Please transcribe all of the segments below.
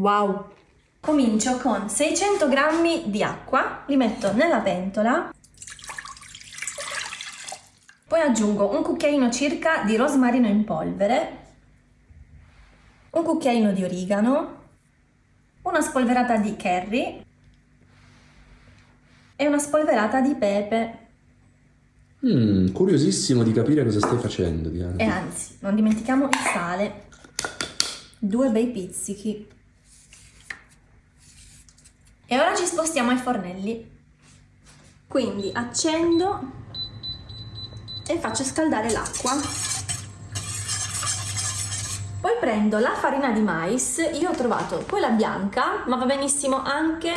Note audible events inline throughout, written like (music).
Wow! Comincio con 600 g di acqua, li metto nella pentola, poi aggiungo un cucchiaino circa di rosmarino in polvere, un cucchiaino di origano, una spolverata di curry e una spolverata di pepe. Mm, curiosissimo di capire cosa stai facendo, Diana. E anzi, non dimentichiamo il sale. Due bei pizzichi. E ora ci spostiamo ai fornelli. Quindi accendo e faccio scaldare l'acqua. Poi prendo la farina di mais, io ho trovato quella bianca, ma va benissimo anche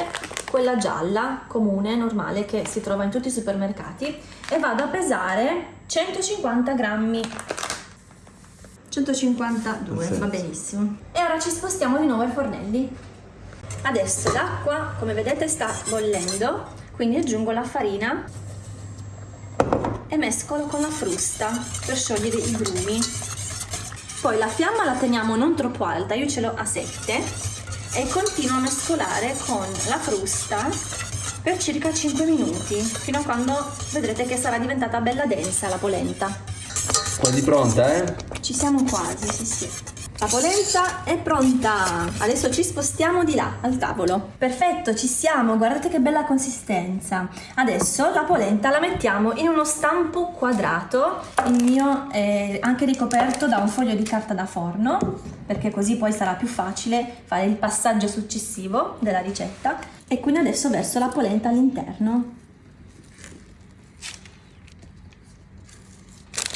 quella gialla, comune, normale, che si trova in tutti i supermercati, e vado a pesare 150 grammi 152, Perfetto. va benissimo. E ora ci spostiamo di nuovo ai fornelli. Adesso l'acqua, come vedete, sta bollendo, quindi aggiungo la farina e mescolo con la frusta per sciogliere i grumi. Poi la fiamma la teniamo non troppo alta, io ce l'ho a 7 e continuo a mescolare con la frusta per circa 5 minuti, fino a quando vedrete che sarà diventata bella densa la polenta. Quasi pronta, eh? Ci siamo quasi, sì sì. La polenta è pronta! Adesso ci spostiamo di là, al tavolo. Perfetto, ci siamo, guardate che bella consistenza. Adesso la polenta la mettiamo in uno stampo quadrato, il mio è anche ricoperto da un foglio di carta da forno, perché così poi sarà più facile fare il passaggio successivo della ricetta. E quindi adesso verso la polenta all'interno.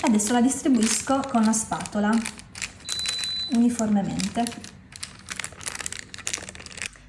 Adesso la distribuisco con la spatola uniformemente.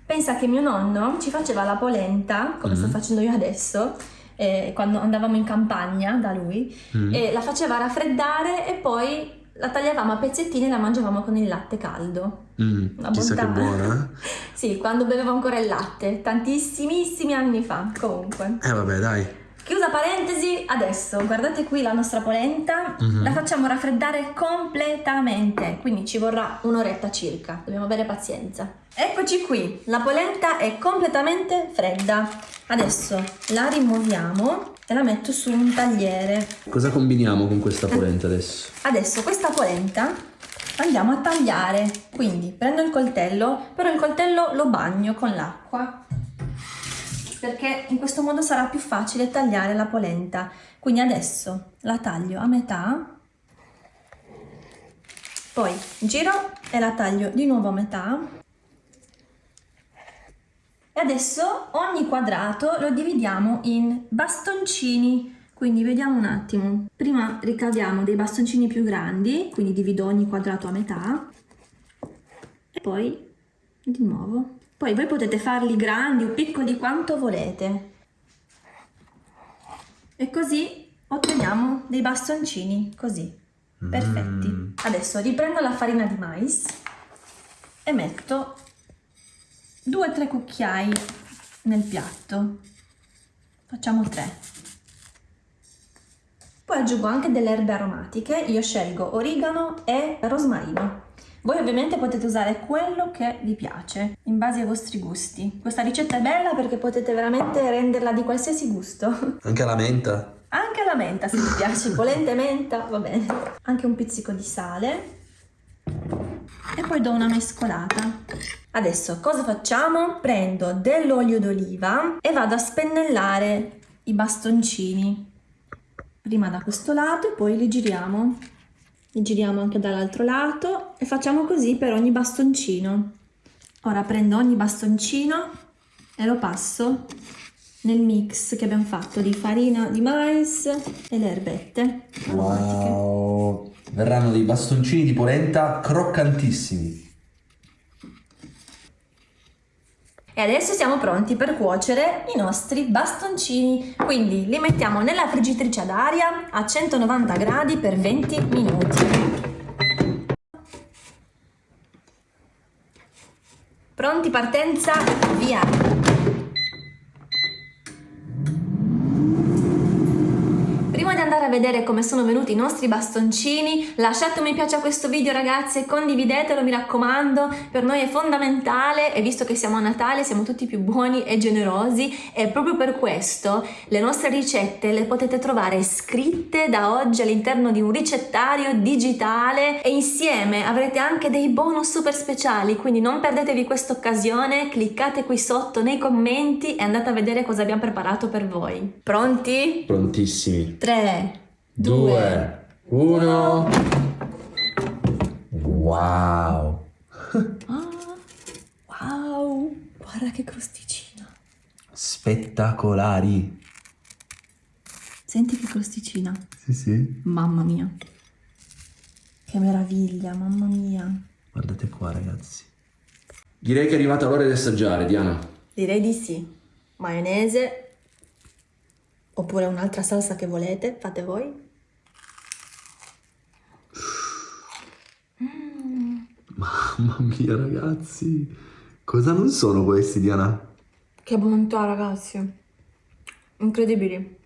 Pensa che mio nonno ci faceva la polenta, come mm -hmm. sto facendo io adesso, eh, quando andavamo in campagna da lui, mm -hmm. e la faceva raffreddare e poi la tagliavamo a pezzettini e la mangiavamo con il latte caldo. Mm, Una chissà bontà. che buona. Eh? (laughs) sì, quando bevevo ancora il latte, tantissimissimi anni fa, comunque. Eh vabbè, dai. Chiusa parentesi, adesso guardate qui la nostra polenta, mm -hmm. la facciamo raffreddare completamente, quindi ci vorrà un'oretta circa, dobbiamo avere pazienza. Eccoci qui, la polenta è completamente fredda. Adesso la rimuoviamo e la metto su un tagliere. Cosa combiniamo con questa polenta adesso? Adesso questa polenta andiamo a tagliare, quindi prendo il coltello, però il coltello lo bagno con l'acqua perché in questo modo sarà più facile tagliare la polenta. Quindi adesso la taglio a metà, poi giro e la taglio di nuovo a metà. E adesso ogni quadrato lo dividiamo in bastoncini, quindi vediamo un attimo. Prima ricaviamo dei bastoncini più grandi, quindi divido ogni quadrato a metà, e poi di nuovo poi voi potete farli grandi o piccoli quanto volete. E così otteniamo dei bastoncini così, perfetti. Mm. Adesso riprendo la farina di mais e metto 2-3 cucchiai nel piatto. Facciamo 3. Poi aggiungo anche delle erbe aromatiche, io scelgo origano e rosmarino. Voi ovviamente potete usare quello che vi piace, in base ai vostri gusti. Questa ricetta è bella perché potete veramente renderla di qualsiasi gusto. (laughs) Anche la menta? Anche la menta se vi piace, (laughs) polente menta, va bene. Anche un pizzico di sale. E poi do una mescolata. Adesso cosa facciamo? Prendo dell'olio d'oliva e vado a spennellare i bastoncini. Prima da questo lato e poi li giriamo giriamo anche dall'altro lato e facciamo così per ogni bastoncino. Ora prendo ogni bastoncino e lo passo nel mix che abbiamo fatto di farina di mais e le erbette. Wow! Verranno dei bastoncini di polenta croccantissimi. E adesso siamo pronti per cuocere i nostri bastoncini. Quindi li mettiamo nella friggitrice ad aria a 190 gradi per 20 minuti. Pronti, partenza, via! A vedere come sono venuti i nostri bastoncini, lasciate un mi piace a questo video ragazzi e condividetelo mi raccomando, per noi è fondamentale e visto che siamo a Natale siamo tutti più buoni e generosi e proprio per questo le nostre ricette le potete trovare scritte da oggi all'interno di un ricettario digitale e insieme avrete anche dei bonus super speciali, quindi non perdetevi questa occasione, cliccate qui sotto nei commenti e andate a vedere cosa abbiamo preparato per voi. Pronti? Prontissimi. 3, 2, 1. Wow. Ah, wow, guarda che crosticina. Spettacolari. Senti che crosticina. Sì, sì. Mamma mia. Che meraviglia, mamma mia. Guardate qua, ragazzi. Direi che è arrivata l'ora di assaggiare, Diana. Direi di sì. Maionese oppure un'altra salsa che volete, fate voi. Mamma mia, ragazzi. Cosa non sono questi, Diana? Che bontà, ragazzi. Incredibili.